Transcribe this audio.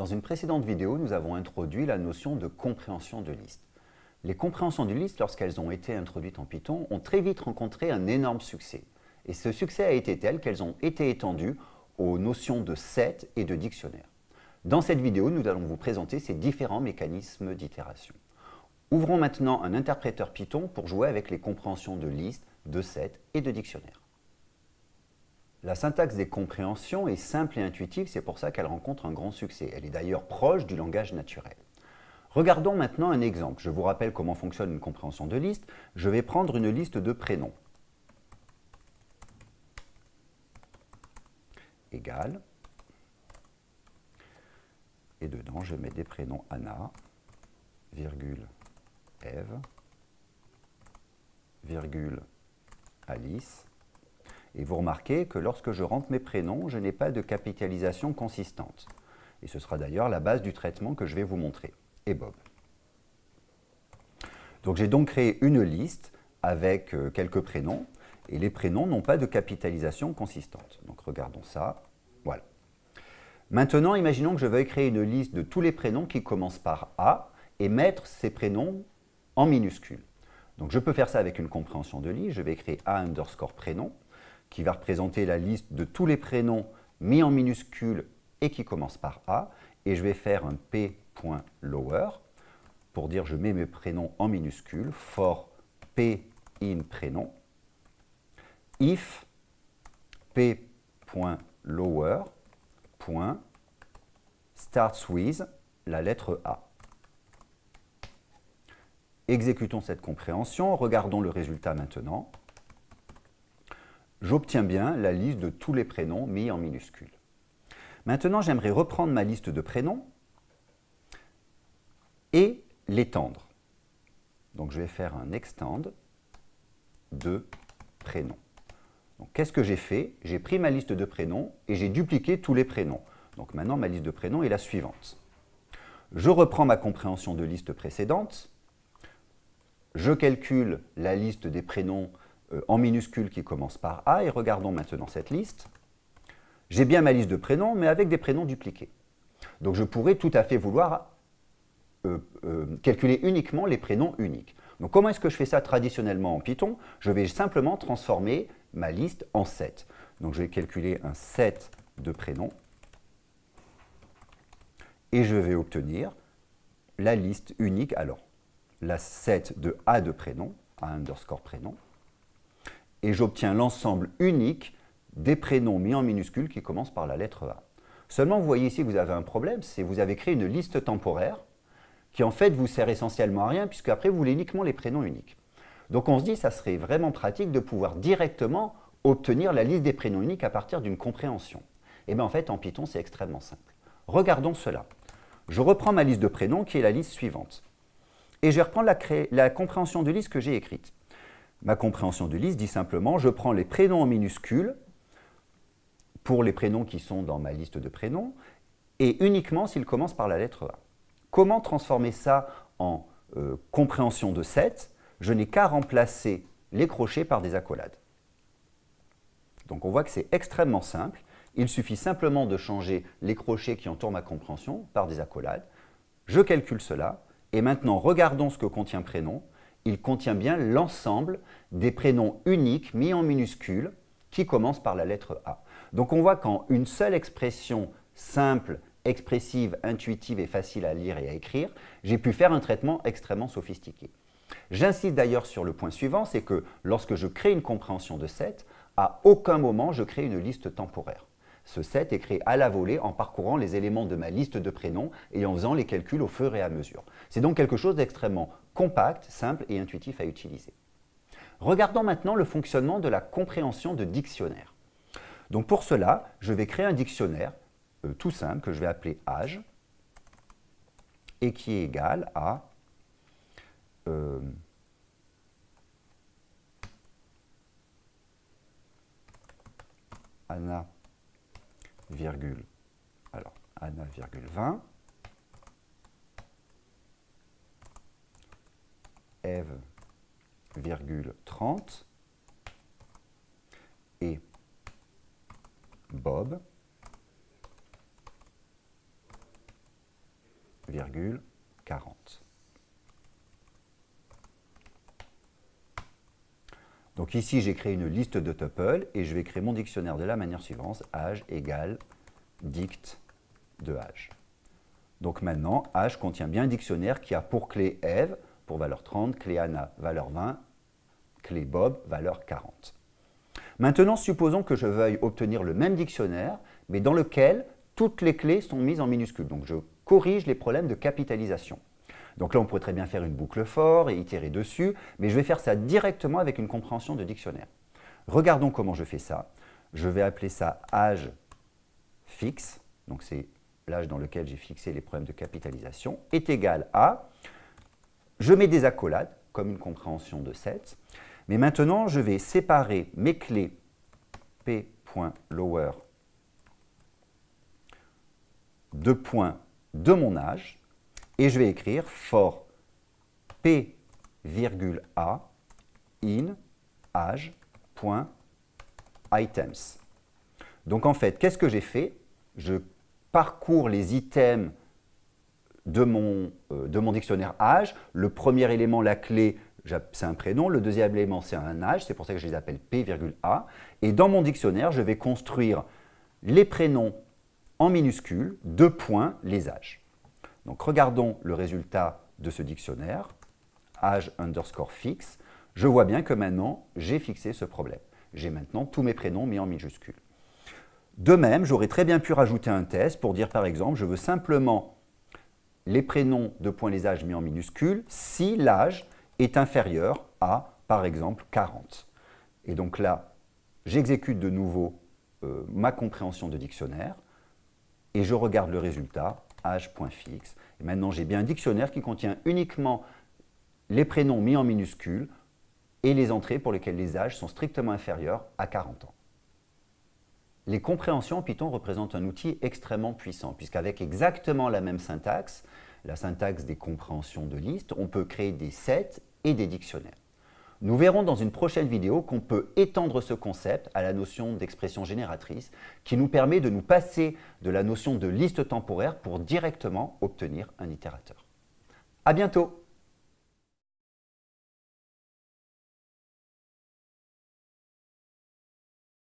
Dans une précédente vidéo, nous avons introduit la notion de compréhension de liste. Les compréhensions de liste, lorsqu'elles ont été introduites en Python, ont très vite rencontré un énorme succès. Et ce succès a été tel qu'elles ont été étendues aux notions de set et de dictionnaire. Dans cette vidéo, nous allons vous présenter ces différents mécanismes d'itération. Ouvrons maintenant un interpréteur Python pour jouer avec les compréhensions de liste, de set et de dictionnaire. La syntaxe des compréhensions est simple et intuitive, c'est pour ça qu'elle rencontre un grand succès. Elle est d'ailleurs proche du langage naturel. Regardons maintenant un exemple. Je vous rappelle comment fonctionne une compréhension de liste. Je vais prendre une liste de prénoms. Égal. Et dedans, je mets des prénoms Anna, virgule Eve, virgule Alice, et vous remarquez que lorsque je rentre mes prénoms, je n'ai pas de capitalisation consistante. Et ce sera d'ailleurs la base du traitement que je vais vous montrer. Et Bob. Donc j'ai donc créé une liste avec euh, quelques prénoms, et les prénoms n'ont pas de capitalisation consistante. Donc regardons ça. Voilà. Maintenant, imaginons que je veuille créer une liste de tous les prénoms qui commencent par A et mettre ces prénoms en minuscules. Donc je peux faire ça avec une compréhension de liste. Je vais créer A underscore prénom qui va représenter la liste de tous les prénoms mis en minuscules et qui commencent par A. Et je vais faire un p.lower pour dire je mets mes prénoms en minuscules, for p in prénom, if p.lower starts with la lettre A. Exécutons cette compréhension, regardons le résultat maintenant j'obtiens bien la liste de tous les prénoms mis en minuscules. Maintenant, j'aimerais reprendre ma liste de prénoms et l'étendre. Donc, je vais faire un extend de prénoms. Qu'est-ce que j'ai fait? J'ai pris ma liste de prénoms et j'ai dupliqué tous les prénoms. Donc, maintenant, ma liste de prénoms est la suivante. Je reprends ma compréhension de liste précédente. Je calcule la liste des prénoms en minuscules qui commence par A. Et regardons maintenant cette liste. J'ai bien ma liste de prénoms, mais avec des prénoms dupliqués. Donc je pourrais tout à fait vouloir euh, euh, calculer uniquement les prénoms uniques. Donc comment est-ce que je fais ça traditionnellement en Python? Je vais simplement transformer ma liste en set. Donc je vais calculer un set de prénoms et je vais obtenir la liste unique, alors la set de A de prénom, A underscore prénom, et j'obtiens l'ensemble unique des prénoms mis en minuscules qui commencent par la lettre A. Seulement, vous voyez ici vous avez un problème, c'est que vous avez créé une liste temporaire qui en fait vous sert essentiellement à rien puisque après vous voulez uniquement les prénoms uniques. Donc on se dit ça serait vraiment pratique de pouvoir directement obtenir la liste des prénoms uniques à partir d'une compréhension. Et eh bien en fait en Python c'est extrêmement simple. Regardons cela. Je reprends ma liste de prénoms qui est la liste suivante. Et je la, la compréhension de liste que j'ai écrite. Ma compréhension de liste dit simplement, je prends les prénoms en minuscules pour les prénoms qui sont dans ma liste de prénoms et uniquement s'ils commencent par la lettre A. Comment transformer ça en euh, compréhension de 7 Je n'ai qu'à remplacer les crochets par des accolades. Donc on voit que c'est extrêmement simple. Il suffit simplement de changer les crochets qui entourent ma compréhension par des accolades. Je calcule cela et maintenant regardons ce que contient prénom il contient bien l'ensemble des prénoms uniques mis en minuscules qui commencent par la lettre A. Donc on voit qu'en une seule expression simple, expressive, intuitive et facile à lire et à écrire, j'ai pu faire un traitement extrêmement sophistiqué. J'insiste d'ailleurs sur le point suivant, c'est que lorsque je crée une compréhension de set, à aucun moment je crée une liste temporaire. Ce set est créé à la volée en parcourant les éléments de ma liste de prénoms et en faisant les calculs au fur et à mesure. C'est donc quelque chose d'extrêmement compact, simple et intuitif à utiliser. Regardons maintenant le fonctionnement de la compréhension de dictionnaire. Donc pour cela, je vais créer un dictionnaire euh, tout simple que je vais appeler âge et qui est égal à euh, virgule, alors Anna virgule 20, Eve virgule 30 et Bob 40. Donc ici, j'ai créé une liste de tuples et je vais créer mon dictionnaire de la manière suivante, âge égale dict de âge. Donc maintenant, âge contient bien un dictionnaire qui a pour clé Eve, pour valeur 30, clé Anna, valeur 20, clé Bob, valeur 40. Maintenant, supposons que je veuille obtenir le même dictionnaire, mais dans lequel toutes les clés sont mises en minuscules. Donc je corrige les problèmes de capitalisation. Donc là, on pourrait très bien faire une boucle for et itérer dessus, mais je vais faire ça directement avec une compréhension de dictionnaire. Regardons comment je fais ça. Je vais appeler ça âge fixe, donc c'est l'âge dans lequel j'ai fixé les problèmes de capitalisation, est égal à, je mets des accolades, comme une compréhension de 7, mais maintenant je vais séparer mes clés p.lower de points de mon âge, et je vais écrire for p, a in âge.items. Donc en fait, qu'est-ce que j'ai fait? Je parcours les items de mon, euh, de mon dictionnaire âge. Le premier élément, la clé, c'est un prénom. Le deuxième élément, c'est un âge. C'est pour ça que je les appelle P, A. Et dans mon dictionnaire, je vais construire les prénoms en minuscules, deux points, les âges. Donc regardons le résultat de ce dictionnaire, âge underscore fixe. Je vois bien que maintenant, j'ai fixé ce problème. J'ai maintenant tous mes prénoms mis en minuscules. De même, j'aurais très bien pu rajouter un test pour dire par exemple, je veux simplement les prénoms de points les âges mis en minuscules si l'âge est inférieur à, par exemple, 40. Et donc là, j'exécute de nouveau euh, ma compréhension de dictionnaire et je regarde le résultat, âge.fixe. Et maintenant, j'ai bien un dictionnaire qui contient uniquement les prénoms mis en minuscules et les entrées pour lesquelles les âges sont strictement inférieurs à 40 ans. Les compréhensions en Python représentent un outil extrêmement puissant, puisqu'avec exactement la même syntaxe, la syntaxe des compréhensions de listes, on peut créer des sets et des dictionnaires. Nous verrons dans une prochaine vidéo qu'on peut étendre ce concept à la notion d'expression génératrice qui nous permet de nous passer de la notion de liste temporaire pour directement obtenir un itérateur. À bientôt